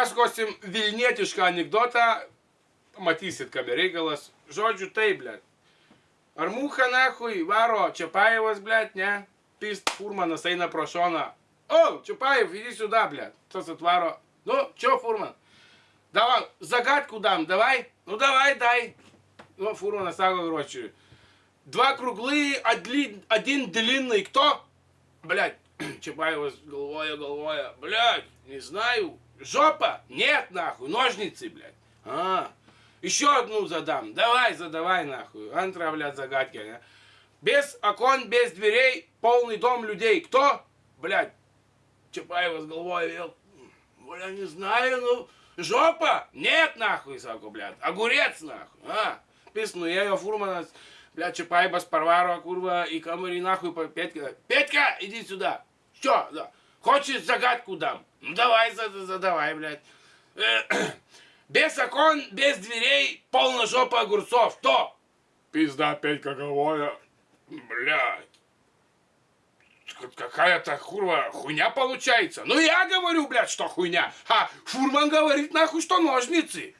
papasakosim Vilnietišką anegdotą, matysit, kame reikalas. Žodžiu, tai, blėt. Ar muha nahui varo Čiapajevas, blėt, ne? Pist, furmanas eina pro šoną. O, Čiapajev, иди сюда, блядь. Tas atvaro. Nu, čia furman. Давай, загадку дам, давай. Ну, давай, дай. Ну, фурман сага, короче. Два круглые, один, один длинный. Кто? Блядь. Чапаева головой, головой. Блядь, не знаю. Жопа? Нет, нахуй. Ножницы, блядь. А, еще одну задам. Давай, задавай, нахуй. Антра, блядь, загадки. а. Без окон, без дверей, полный дом людей. Кто? Блядь. Чапаева с головой вел. Бля, не знаю, ну... Жопа? Нет, нахуй, саку, блядь. Огурец, нахуй. А, писну, я ее фурмана, блядь, Чапаева с Парварова, курва, и камери, нахуй, Петька. Петька, иди сюда. Что? Да. Хочешь загадку дам? Ну, давай, зада- задавай, блядь. Э, Без окон, без дверей, полная жопа огурцов. Кто? Пизда, Петька головая. Блядь. Какая-то курва хуйня получается. Ну я говорю, блядь, что хуйня. А фурман говорит нахуй, что ножницы.